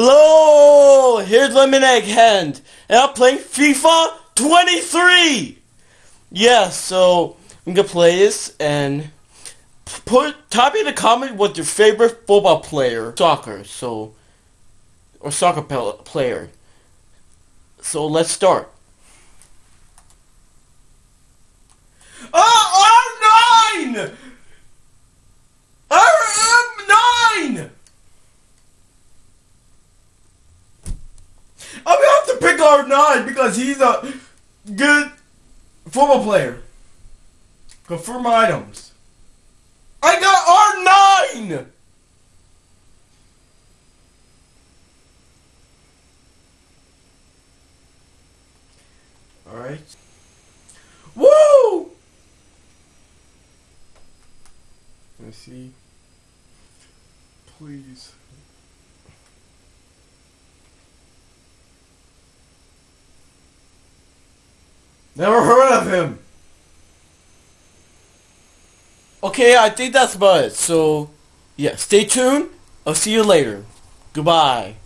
Hello, here's Lemon Egg Hand, and I'm playing FIFA 23. Yeah, so I'm gonna play this and put type in the comment what your favorite football player, soccer, so or soccer player. So let's start. R nine because he's a good football player. Confirm items. I got R9! Alright. Woo! Let's see. Please. Never heard of him. Okay, I think that's about it. So, yeah, stay tuned. I'll see you later. Goodbye.